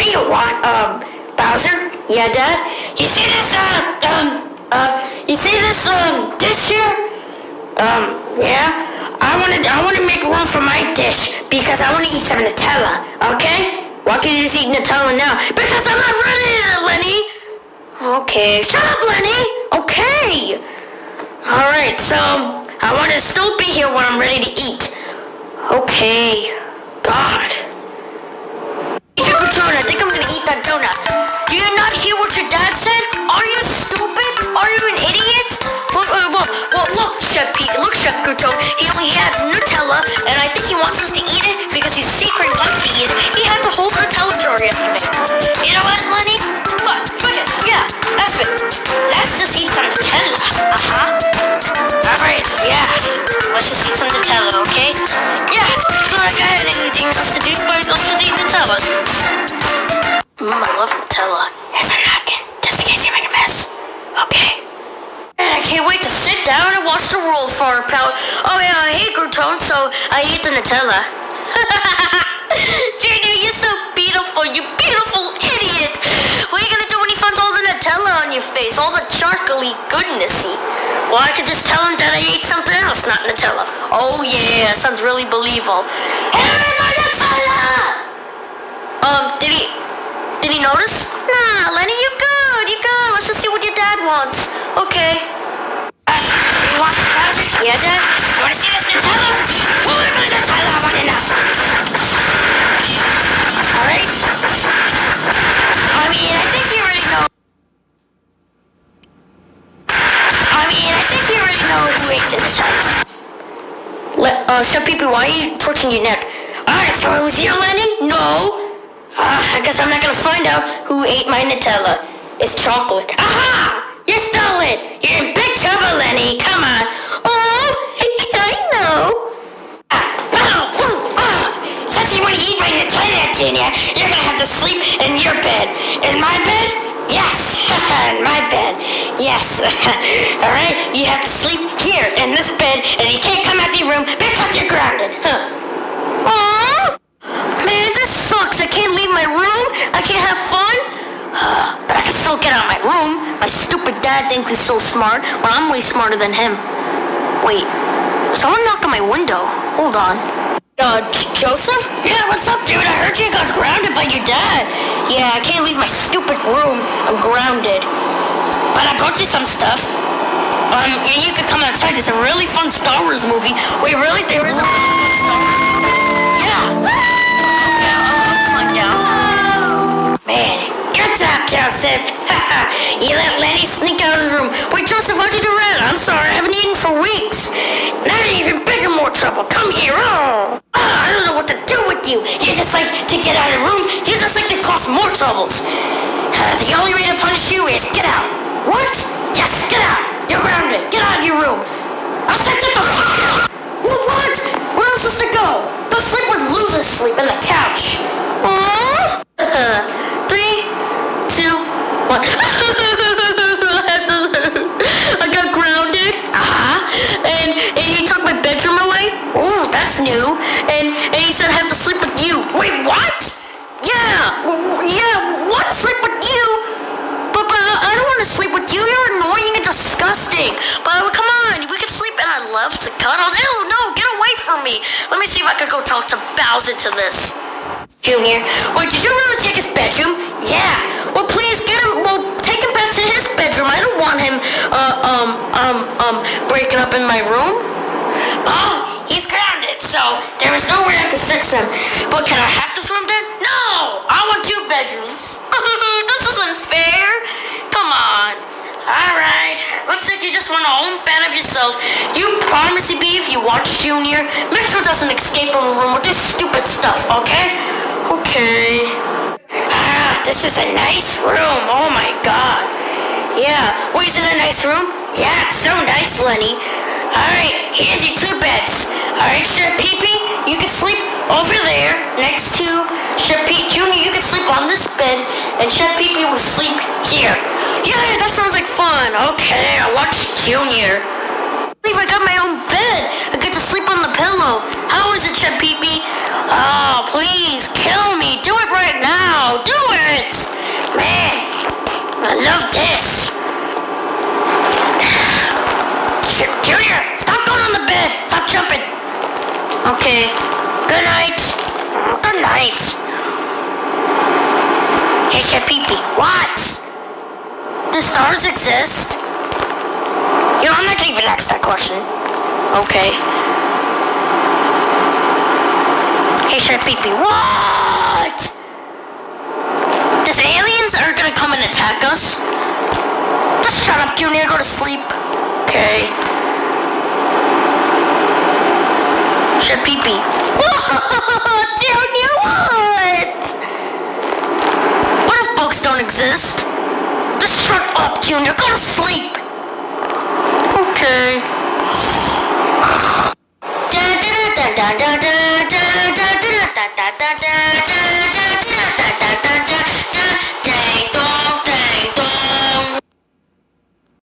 What do you want, um, Bowser? Yeah, Dad? You see this, uh, um, uh, you see this, um, dish here? Um, yeah? I wanna, I wanna make room for my dish because I wanna eat some Nutella, okay? Why can't you just eat Nutella now? Because I'm not ready, Lenny! Okay, shut up, Lenny! Okay! Alright, so, I wanna still be here when I'm ready to eat. Okay. God. Patron, I think I'm gonna eat that donut. Do you not hear what your dad said? Are you stupid? Are you an idiot? Look, uh, look, well, look, Chef Pete, look, Chef Grouton. He only had Nutella, and I think he wants us to eat it because he's secret wants to eat. He had the whole Nutella jar yesterday. You know what, Lenny? What? Fuck it. Yeah, that's it. Let's just eat some Nutella. Uh-huh. Alright, yeah. Let's just eat some Nutella, okay? Yeah, like I had anything else to do, but Nutella. I love Nutella. Here's a napkin, just in case you make a mess. Okay. I can't wait to sit down and watch the world fall apart. Oh yeah, I hate Grouton, so I eat the Nutella. Junior, you're so beautiful, you beautiful idiot. What are you gonna do when he finds all the Nutella on your face, all the chocolatey goodnessy? Well, I could just tell him that I ate something else, not Nutella. Oh yeah, sounds really believable. Hey, my Nutella! Um, did he, did he notice? Nah, Lenny, you good, you good. Let's just see what your dad wants. Okay. Uh, you want Bowser? Yeah, Dad? You wanna see this Nutella? Who the Nutella. Let, uh, Chef Pee why are you twitching your neck? Alright, so it was you, Lenny? No. Uh, I guess I'm not gonna find out who ate my Nutella. It's chocolate. Aha! You stole it! You're in big trouble, Lenny. Come on. Oh, I know. Ah, oh, ooh, ah. Since you want to eat my Nutella, Junior, you're gonna have to sleep in your bed. In my bed? Yes. in my bed. Yes. Alright? You have to sleep here in this bed, and you can't come out of your room because you're grounded. Huh. Aww. Man, this sucks. I can't leave my room. I can't have fun. but I can still get out of my room. My stupid dad thinks he's so smart, but I'm way smarter than him. Wait, someone knocked on my window. Hold on. Uh, Joseph? Yeah, what's up, dude? I heard you got grounded by your dad. Yeah, I can't leave my stupid room. I'm grounded. But I you some stuff. Um, and you could come outside. There's a really fun Star Wars movie. Wait, really? There is a really fun Star Wars movie? Yeah. Okay, I'll, climb down. Man, good job, Joseph. you let Lenny sneak out of the room. Wait, Joseph, why'd you do that? I'm sorry, I haven't eaten for weeks. Now you're even bigger more trouble. Come here. Oh. oh, I don't know what to do with you. You just like to get out of the room. You just like to cause more troubles. Uh, the only way to punish you is get out. What? Yes, get out. You're grounded. Get out of your room. I'll set the... What? What? Where else is to go? Go sleep with losers sleep in the couch. Aww. Three, two, one. I got grounded. Uh-huh. And, and he took my bedroom away. Oh, that's new. And and he said I have to sleep with you. Wait, what? Yeah. w- Yeah. What? Sleep with you? But, but I don't want to sleep with you. You're annoying and disgusting. But come on, we can sleep, and I love to cuddle. Ew, no, get away from me. Let me see if I could go talk to Bowser to this. Junior, wait, did you really take his bedroom? Yeah. Well, please get him. Well, take him back to his bedroom. I don't want him, uh, um, um, um, breaking up in my room. Oh, he's grounded, so there is no way I could fix him. But can I have this room then? No, I want two bedrooms. this isn't fair. Come on. All right. Looks like you just want a home bed of yourself. You promise to be if you watch Junior. Make sure doesn't escape from the room with this stupid stuff, okay? Okay. Ah, this is a nice room. Oh my god. Yeah. Wait, is it a nice room? Yeah, it's so nice, Lenny. Alright, here's your two beds. Alright, Chef Pee Pee, you can sleep over there next to Chef Pete Jr. You can sleep on this bed, and Chef Pee Pee will sleep here. Yeah, that sounds like fun. Okay, I watched Junior. I I got my own bed. I get to sleep on the pillow. How is it, Chef Pee Pee? Oh, please, kill me. Do it right now. Do it. Man, I love this. Junior, stop going on the bed. Stop jumping. Okay. Good night. Good night. Hey, Chef Pee Pee. What? The stars exist? You know, I'm not gonna even ask that question. Okay. Hey, Chef Pee-Pee. What? These aliens are gonna come and attack us? Just shut up, Junior. Go to sleep. Okay. Chef Pee-Pee. Junior, what? What if bugs don't exist? Just shut up, Junior. Go to sleep. Okay. Dun, dun, dun, dun, dun, dun.